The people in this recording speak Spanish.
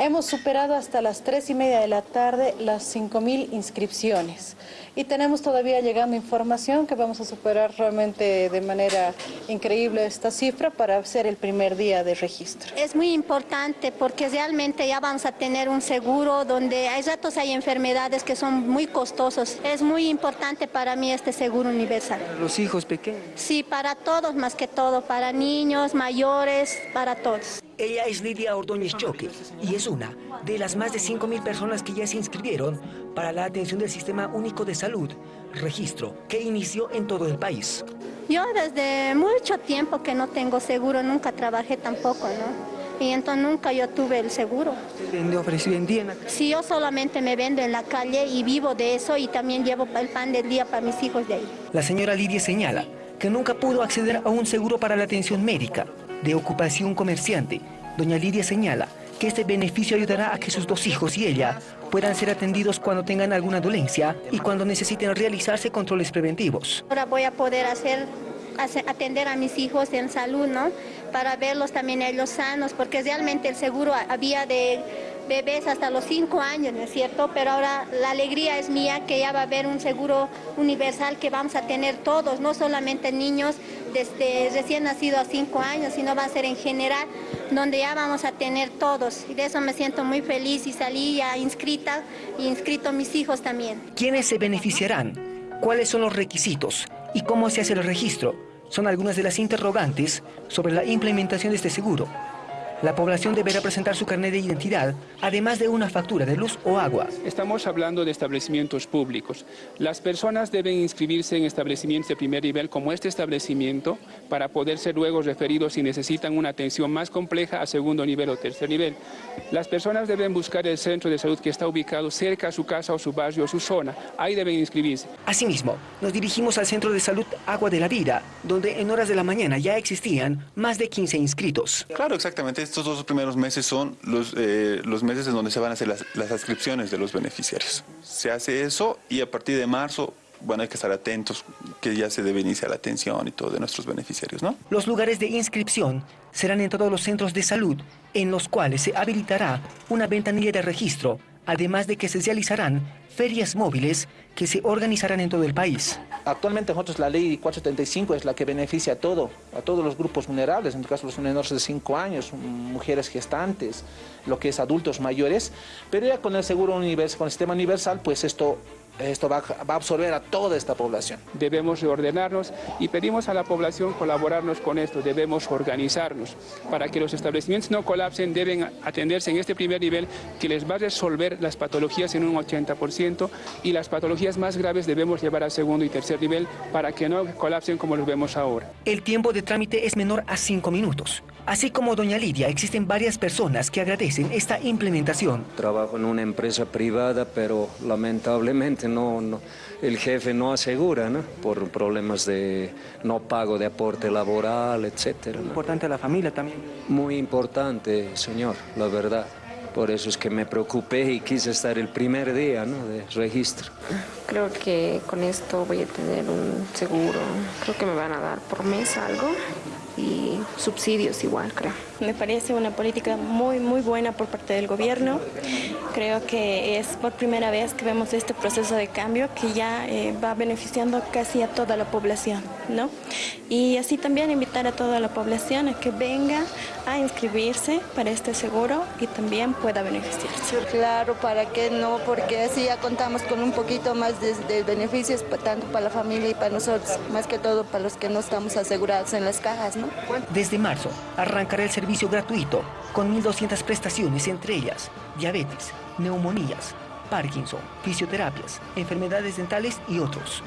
Hemos superado hasta las tres y media de la tarde las 5.000 inscripciones y tenemos todavía llegando información que vamos a superar realmente de manera increíble esta cifra para ser el primer día de registro. Es muy importante porque realmente ya vamos a tener un seguro donde hay ratos hay enfermedades que son muy costosos. Es muy importante para mí este seguro universal. ¿Los hijos pequeños? Sí, para todos más que todo, para niños, mayores, para todos. Ella es Lidia Ordóñez Choque y es una de las más de 5.000 personas que ya se inscribieron para la atención del Sistema Único de Salud, registro que inició en todo el país. Yo desde mucho tiempo que no tengo seguro, nunca trabajé tampoco, ¿no? Y entonces nunca yo tuve el seguro. ¿Vende, ofrece, vendían acá? Sí, yo solamente me vendo en la calle y vivo de eso y también llevo el pan del día para mis hijos de ahí. La señora Lidia señala que nunca pudo acceder a un seguro para la atención médica de ocupación comerciante. Doña Lidia señala que este beneficio ayudará a que sus dos hijos y ella puedan ser atendidos cuando tengan alguna dolencia y cuando necesiten realizarse controles preventivos. Ahora voy a poder hacer, atender a mis hijos en salud, ¿no? Para verlos también ellos sanos, porque realmente el seguro había de bebés hasta los 5 años, ¿no es cierto? Pero ahora la alegría es mía que ya va a haber un seguro universal que vamos a tener todos, no solamente niños desde recién nacidos a 5 años, sino va a ser en general, donde ya vamos a tener todos. Y de eso me siento muy feliz y salí ya inscrita y inscrito mis hijos también. ¿Quiénes se beneficiarán? ¿Cuáles son los requisitos? ¿Y cómo se hace el registro? Son algunas de las interrogantes sobre la implementación de este seguro. La población deberá presentar su carnet de identidad, además de una factura de luz o agua. Estamos hablando de establecimientos públicos. Las personas deben inscribirse en establecimientos de primer nivel como este establecimiento para poder ser luego referidos si necesitan una atención más compleja a segundo nivel o tercer nivel. Las personas deben buscar el centro de salud que está ubicado cerca a su casa o su barrio o su zona. Ahí deben inscribirse. Asimismo, nos dirigimos al Centro de Salud Agua de la Vida, donde en horas de la mañana ya existían más de 15 inscritos. Claro, exactamente. Estos dos primeros meses son los, eh, los meses en donde se van a hacer las, las inscripciones de los beneficiarios. Se hace eso y a partir de marzo, bueno, hay que estar atentos que ya se debe iniciar la atención y todo de nuestros beneficiarios, ¿no? Los lugares de inscripción serán en todos los centros de salud, en los cuales se habilitará una ventanilla de registro, además de que se realizarán ferias móviles que se organizarán en todo el país. Actualmente nosotros la ley 475 es la que beneficia a todo, a todos los grupos vulnerables, en el caso de los menores de 5 años, mujeres gestantes, lo que es adultos mayores, pero ya con el seguro universal, con el sistema universal, pues esto, esto va, a- va a absorber a toda esta población. Debemos reordenarnos y pedimos a la población colaborarnos con esto. Debemos organizarnos para que los establecimientos no colapsen. Deben atenderse en este primer nivel que les va a resolver las patologías en un 80% y las patologías más graves debemos llevar al segundo y tercer nivel para que no colapsen como los vemos ahora. El tiempo de trámite es menor a 5 minutos. Así como doña Lidia, existen varias personas que agradecen esta implementación. Trabajo en una empresa privada, pero lamentablemente no, no- el jefe no asegura, ¿no? Por problemas de no pago de aporte laboral, etcétera. ¿no? Importante la familia también. Muy importante, señor, la verdad. Por eso es que me preocupé y quise estar el primer día ¿no? de registro. Creo que con esto voy a tener un seguro. Creo que me van a dar por mes algo y subsidios igual, creo. Me parece una política muy, muy buena por parte del gobierno. Creo que es por primera vez que vemos este proceso de cambio que ya eh, va beneficiando casi a toda la población, ¿no? Y así también invitar a toda la población a que venga a inscribirse para este seguro y también pueda beneficiarse. Claro, ¿para qué no? Porque así ya contamos con un poquito más de, de beneficios, tanto para la familia y para nosotros, más que todo para los que no estamos asegurados en las cajas, ¿no? Desde marzo arrancará el servicio gratuito con 1.200 prestaciones, entre ellas diabetes, neumonías, Parkinson, fisioterapias, enfermedades dentales y otros.